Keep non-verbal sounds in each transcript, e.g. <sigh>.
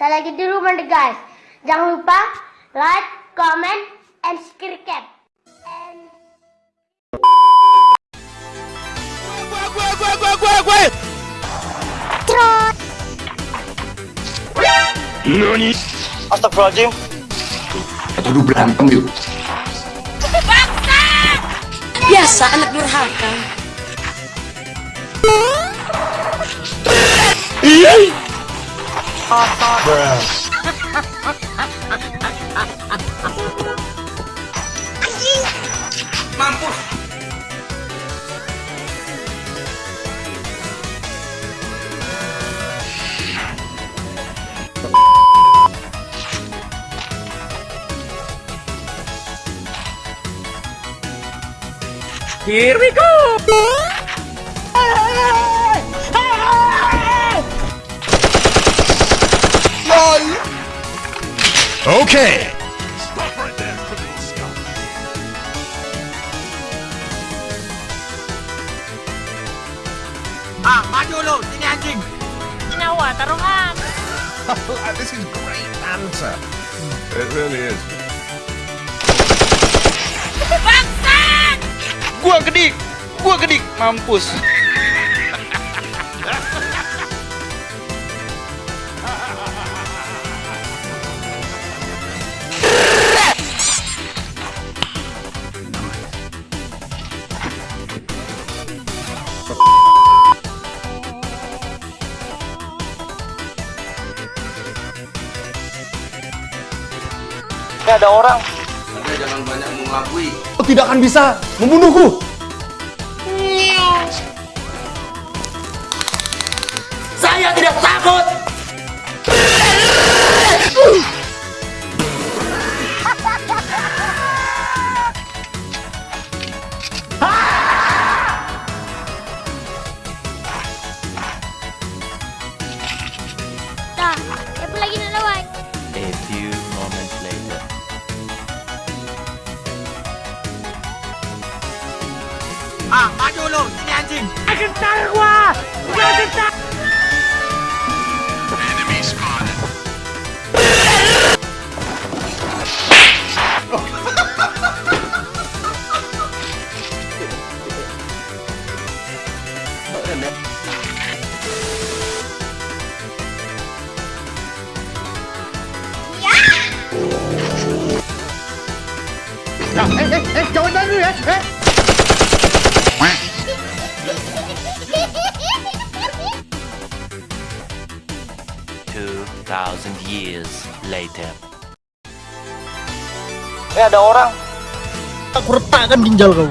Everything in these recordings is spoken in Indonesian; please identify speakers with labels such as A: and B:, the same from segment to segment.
A: Saya lagi di rumah nih guys. Jangan lupa like, comment, and subscribe. And...
B: Gue, gue, gue, gue, gue, gue.
A: Terus.
C: Nani?
D: Astagfirullahaladzim
C: Aduh berantem yuk.
E: Biasa anak durhaka.
D: Mampus Here we go!
B: Okay.
D: Ah, maju lu, sini anjing
E: Nyawa taruhan. <laughs>
B: this is great banter. It really is.
D: Gua gedik, gua gedik, mampus Ini ada orang
C: Anda jangan banyak mengakui.
F: Kau tidak akan bisa membunuhku.
E: Saya tidak takut.
A: I can start one! I
G: can start Enemy spotted.
D: Hey, hey, hey, going down
G: here, hey! Thousand years later.
D: Ini ada orang
F: Aku retakkan ginjal kau.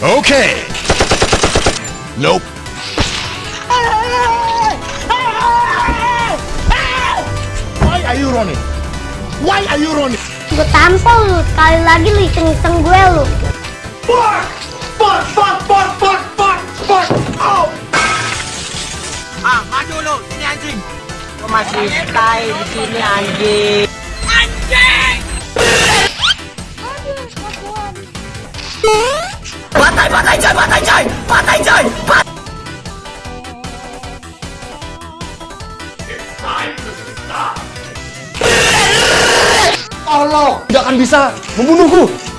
B: Okay. Nope.
F: Why are you running? Why are you running?
A: Gue tampol lu, sekali lagi lu iseng-iseng gue lu.
F: Fuck! Fuck! Fuck! Fuck! Fuck! Fuck! Fuck! Oh!
D: Ah, maju lu, sini anjing Gua masih stay di sini anjing
F: Allah tidak akan bisa membunuhku.